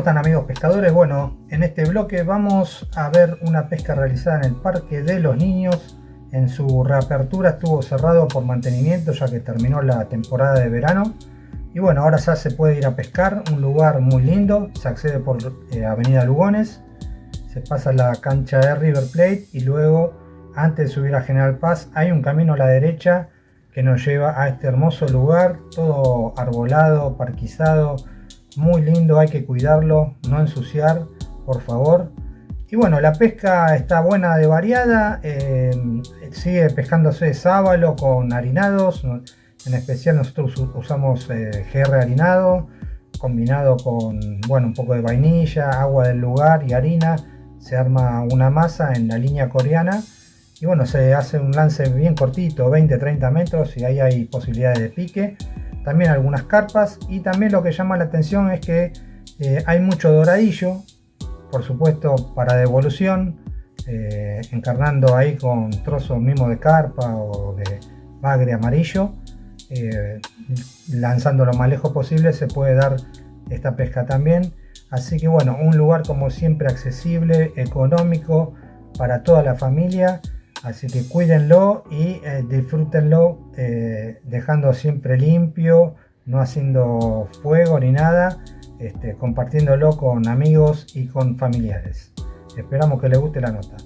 están amigos pescadores? Bueno, en este bloque vamos a ver una pesca realizada en el Parque de los Niños. En su reapertura estuvo cerrado por mantenimiento ya que terminó la temporada de verano. Y bueno, ahora ya se puede ir a pescar, un lugar muy lindo, se accede por eh, Avenida Lugones, se pasa la cancha de River Plate y luego, antes de subir a General Paz, hay un camino a la derecha que nos lleva a este hermoso lugar, todo arbolado, parquizado, muy lindo, hay que cuidarlo, no ensuciar, por favor. Y bueno, la pesca está buena de variada, eh, sigue pescándose sábalo con harinados, en especial nosotros usamos eh, GR harinado, combinado con bueno, un poco de vainilla, agua del lugar y harina, se arma una masa en la línea coreana y bueno, se hace un lance bien cortito, 20-30 metros y ahí hay posibilidades de pique también algunas carpas y también lo que llama la atención es que eh, hay mucho doradillo, por supuesto para devolución, eh, encarnando ahí con trozos mismo de carpa o de bagre amarillo, eh, lanzando lo más lejos posible se puede dar esta pesca también. Así que bueno, un lugar como siempre accesible, económico para toda la familia Así que cuídenlo y eh, disfrútenlo eh, dejando siempre limpio, no haciendo fuego ni nada, este, compartiéndolo con amigos y con familiares. Esperamos que les guste la nota.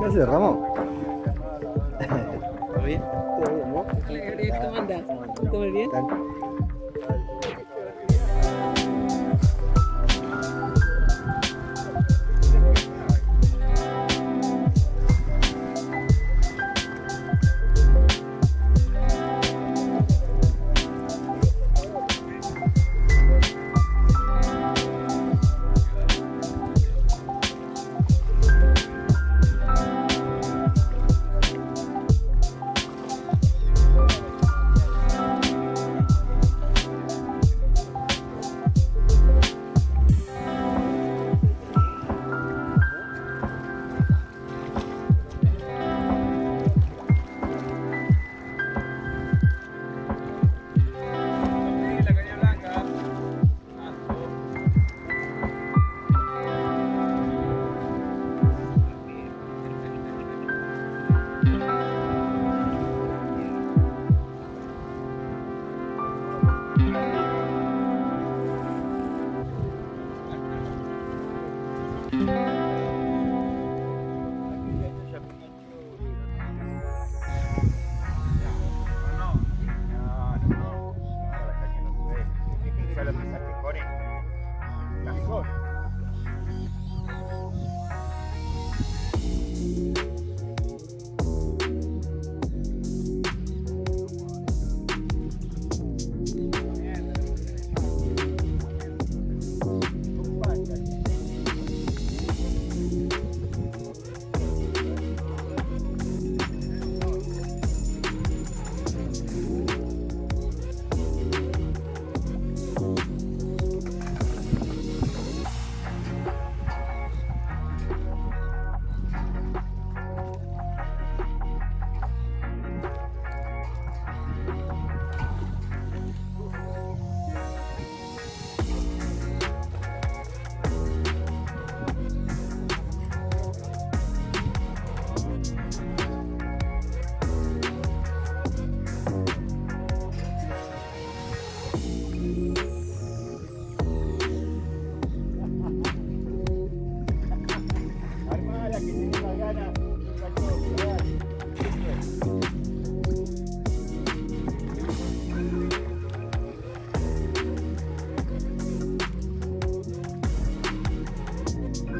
¿Qué haces, Ramón? ¿Todo bien? ¿Todo bien, no? Hola Gabriel, ¿cómo andas? ¿Todo bien?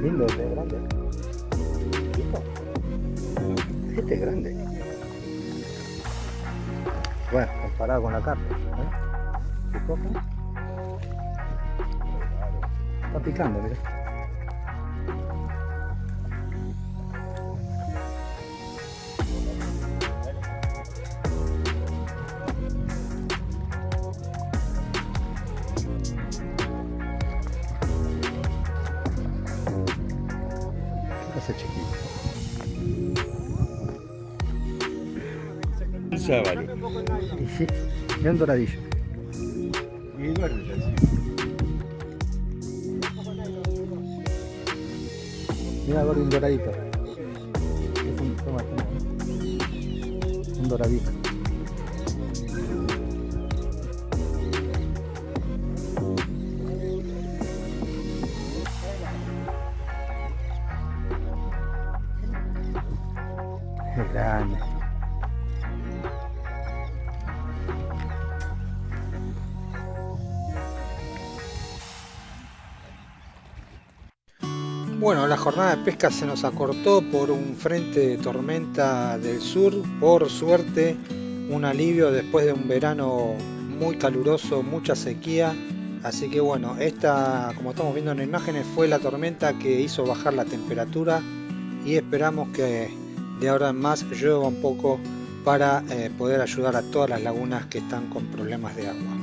Lindo este grande. Este es grande. Bueno, comparado con la carta. ¿eh? Está picando, mira. Sábalo. Y sí, bien doradillo. Y duerme ya, sí. Mira, gordo, un doradito. Es un, toma, toma. Un doradito. Es grande. Bueno, la jornada de pesca se nos acortó por un frente de tormenta del sur. Por suerte, un alivio después de un verano muy caluroso, mucha sequía. Así que bueno, esta, como estamos viendo en imágenes, fue la tormenta que hizo bajar la temperatura y esperamos que de ahora en más llueva un poco para eh, poder ayudar a todas las lagunas que están con problemas de agua.